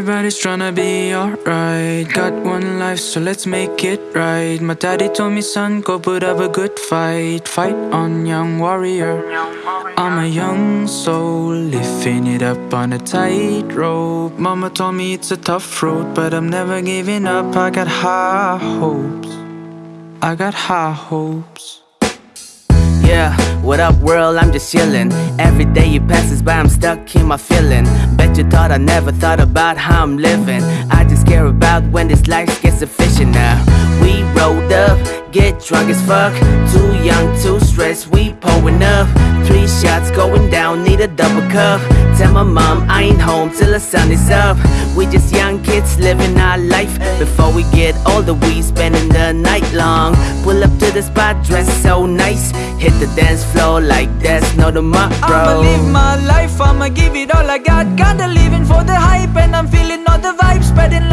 Everybody's tryna be alright. Got one life, so let's make it right. My daddy told me, son, go put up a good fight. Fight on, young warrior. I'm a young soul, lifting it up on a tightrope. Mama told me it's a tough road, but I'm never giving up. I got high hopes. I got high hopes. Yeah, what up world, I'm just chillin' Every day you passes by, I'm stuck in my feeling. Bet you thought I never thought about how I'm living. I just care about when this life gets efficient. Now We rolled up, get drunk as fuck. Too young, too stressed, we pulling up. Three shots going down, need a double cup. Tell my mom I ain't home till the sun is up. We just young kids living our life. Before we get older, we spending the night long the spot, dressed so nice. Hit the dance floor like there's no tomorrow I'ma live my life, I'ma give it all I got. Kinda living for the hype and I'm feeling all the vibes. Spreading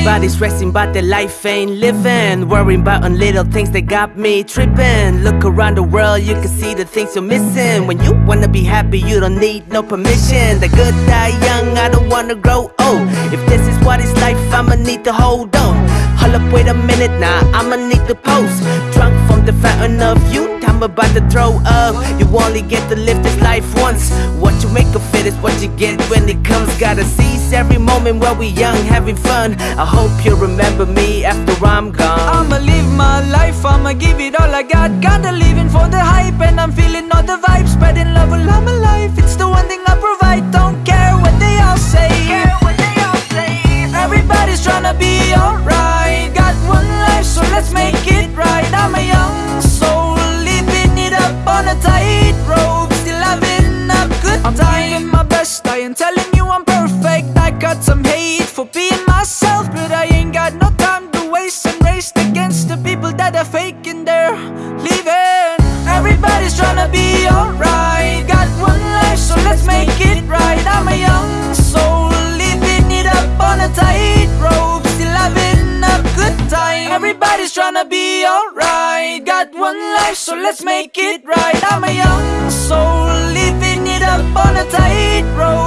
Everybody's stressing but their life ain't living. Worrying about on little things that got me tripping. Look around the world, you can see the things you're missing. When you wanna be happy, you don't need no permission. The good die young, I don't wanna grow old. If this is what it's like, I'ma need to hold on Up, wait a minute now, I'ma need to post Drunk from the fountain of youth, I'm about to throw up. You only get to live this life once. What you make of it is what you get when it comes. Gotta seize every moment while we young, having fun. I hope you remember me after I'm gone. I'ma live my life, I'ma give it all I got. Kinda living for the hype and I'm feeling all the vibes let's make it right. I'm a young soul, living it up on a tightrope. Still having a good time. I'm doing my best, I ain't telling you I'm perfect. I got some hate for being myself But I ain't got no time to waste. And raced against the people that are faking Tryna be alright. Got one life, so let's make it right. I'm a young soul, living it up on a tightrope